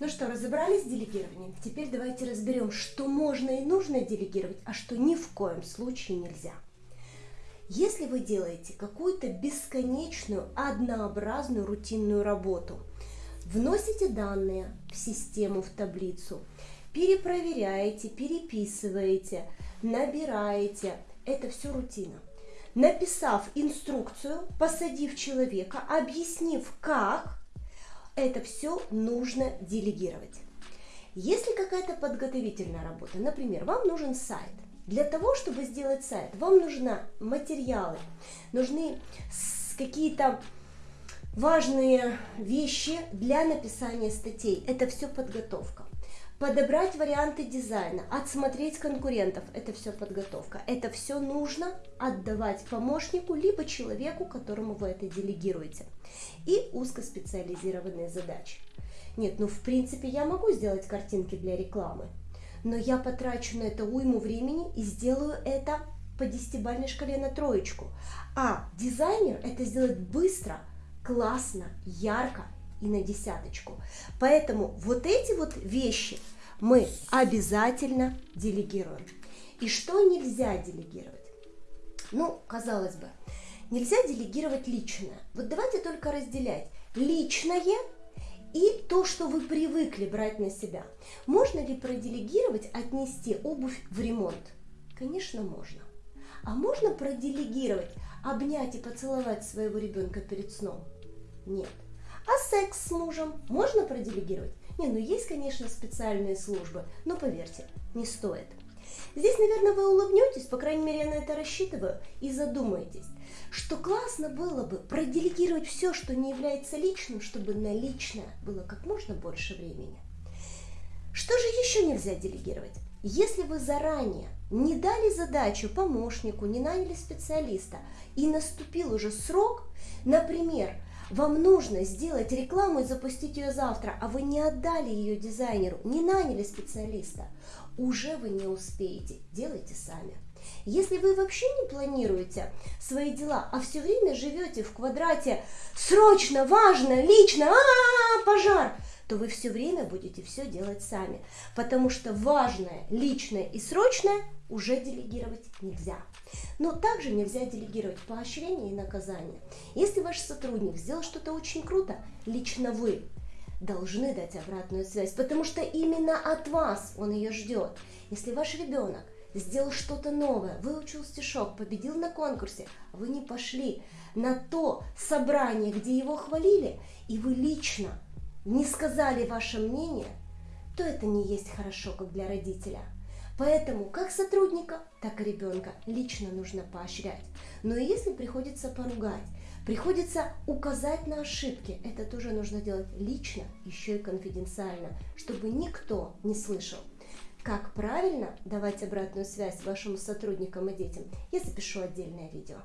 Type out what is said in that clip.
Ну что, разобрались с делегированием? Теперь давайте разберем, что можно и нужно делегировать, а что ни в коем случае нельзя. Если вы делаете какую-то бесконечную, однообразную, рутинную работу, вносите данные в систему, в таблицу, перепроверяете, переписываете, набираете, это все рутина. Написав инструкцию, посадив человека, объяснив, как, это все нужно делегировать. Если какая-то подготовительная работа, например, вам нужен сайт, для того, чтобы сделать сайт, вам нужны материалы, нужны какие-то важные вещи для написания статей. Это все подготовка подобрать варианты дизайна, отсмотреть конкурентов. Это все подготовка. Это все нужно отдавать помощнику, либо человеку, которому вы это делегируете. И узкоспециализированные задачи. Нет, ну в принципе я могу сделать картинки для рекламы, но я потрачу на это уйму времени и сделаю это по десятибальной шкале на троечку. А дизайнер это сделает быстро, классно, ярко и на десяточку. Поэтому вот эти вот вещи мы обязательно делегируем. И что нельзя делегировать? Ну, казалось бы, нельзя делегировать личное. Вот давайте только разделять личное и то, что вы привыкли брать на себя. Можно ли проделегировать, отнести обувь в ремонт? Конечно, можно. А можно проделегировать, обнять и поцеловать своего ребенка перед сном? Нет. А секс с мужем можно проделегировать? Не, ну есть, конечно, специальные службы, но поверьте, не стоит. Здесь, наверное, вы улыбнетесь, по крайней мере, я на это рассчитываю, и задумаетесь, что классно было бы проделегировать все, что не является личным, чтобы на личное было как можно больше времени. Что же еще нельзя делегировать? Если вы заранее не дали задачу помощнику, не наняли специалиста, и наступил уже срок, например, вам нужно сделать рекламу и запустить ее завтра, а вы не отдали ее дизайнеру, не наняли специалиста. Уже вы не успеете, делайте сами. Если вы вообще не планируете свои дела, а все время живете в квадрате срочно, важно, лично, а, -а, -а пожар, то вы все время будете все делать сами, потому что важное, личное и срочное уже делегировать нельзя. Но также нельзя делегировать поощрение и наказание. Если ваш сотрудник сделал что-то очень круто, лично вы должны дать обратную связь, потому что именно от вас он ее ждет. Если ваш ребенок сделал что-то новое, выучил стишок, победил на конкурсе, а вы не пошли на то собрание, где его хвалили, и вы лично не сказали ваше мнение, то это не есть хорошо, как для родителя. Поэтому как сотрудника, так и ребенка лично нужно поощрять. Но если приходится поругать, приходится указать на ошибки, это тоже нужно делать лично, еще и конфиденциально, чтобы никто не слышал. Как правильно давать обратную связь вашим сотрудникам и детям, я запишу отдельное видео.